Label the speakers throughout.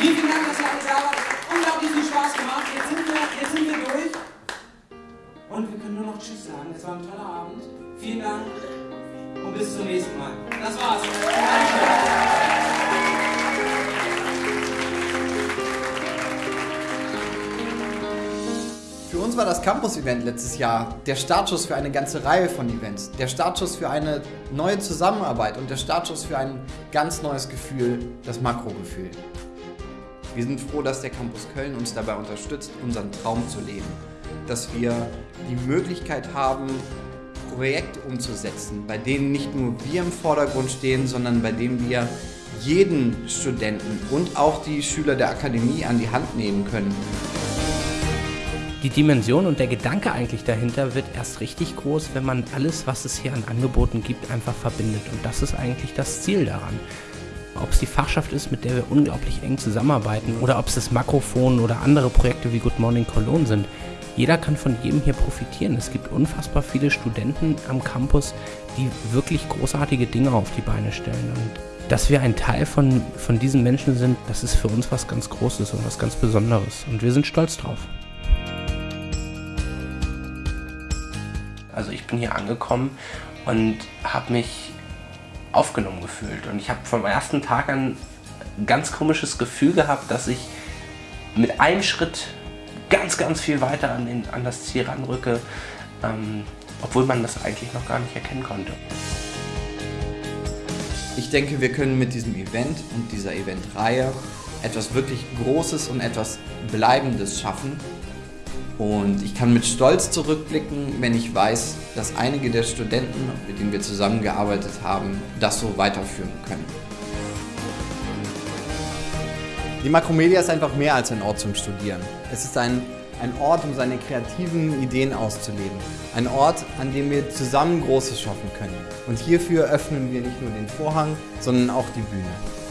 Speaker 1: Vielen, Dank, dass ihr alle da wart. Unglaublich viel Spaß gemacht. Jetzt sind wir, jetzt sind wir durch. Und wir können nur noch Tschüss sagen. Es war ein toller Abend. Vielen Dank und bis zum nächsten Mal. Das war's. Danke.
Speaker 2: Für uns war das Campus-Event letztes Jahr der Startschuss für eine ganze Reihe von Events. Der Startschuss für eine neue Zusammenarbeit und der Startschuss für ein ganz neues Gefühl, das Makrogefühl. Wir sind froh, dass der Campus Köln uns dabei unterstützt, unseren Traum zu leben. Dass wir die Möglichkeit haben, Projekte umzusetzen, bei denen nicht nur wir im Vordergrund stehen, sondern bei denen wir jeden Studenten und auch die Schüler der Akademie an die Hand nehmen können.
Speaker 3: Die Dimension und der Gedanke eigentlich dahinter wird erst richtig groß, wenn man alles, was es hier an Angeboten gibt, einfach verbindet. Und das ist eigentlich das Ziel daran. Ob es die Fachschaft ist, mit der wir unglaublich eng zusammenarbeiten, oder ob es das Makrophon oder andere Projekte wie Good Morning Cologne sind. Jeder kann von jedem hier profitieren. Es gibt unfassbar viele Studenten am Campus, die wirklich großartige Dinge auf die Beine stellen. Und dass wir ein Teil von, von diesen Menschen sind, das ist für uns was ganz Großes und was ganz Besonderes. Und wir sind stolz drauf. Also ich bin hier angekommen und habe mich aufgenommen gefühlt. Und ich habe vom ersten Tag an ein ganz komisches Gefühl gehabt, dass ich mit einem Schritt ganz, ganz viel weiter an, den, an das Ziel ranrücke, ähm, obwohl man das eigentlich noch gar nicht erkennen konnte.
Speaker 2: Ich denke, wir können mit diesem Event und dieser Eventreihe etwas wirklich Großes und etwas Bleibendes schaffen. Und ich kann mit Stolz zurückblicken, wenn ich weiß, dass einige der Studenten, mit denen wir zusammengearbeitet haben, das so weiterführen können. Die Makromedia ist einfach mehr als ein Ort zum Studieren. Es ist ein, ein Ort, um seine kreativen Ideen auszuleben. Ein Ort, an dem wir zusammen Großes schaffen können. Und hierfür öffnen wir nicht nur den Vorhang, sondern auch die Bühne.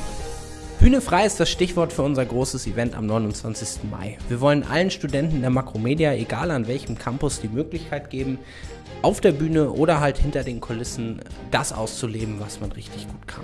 Speaker 3: Bühne frei ist das Stichwort für unser großes Event am 29. Mai. Wir wollen allen Studenten der Makromedia, egal an welchem Campus, die Möglichkeit geben, auf der Bühne oder halt hinter den Kulissen das auszuleben, was man richtig gut kann.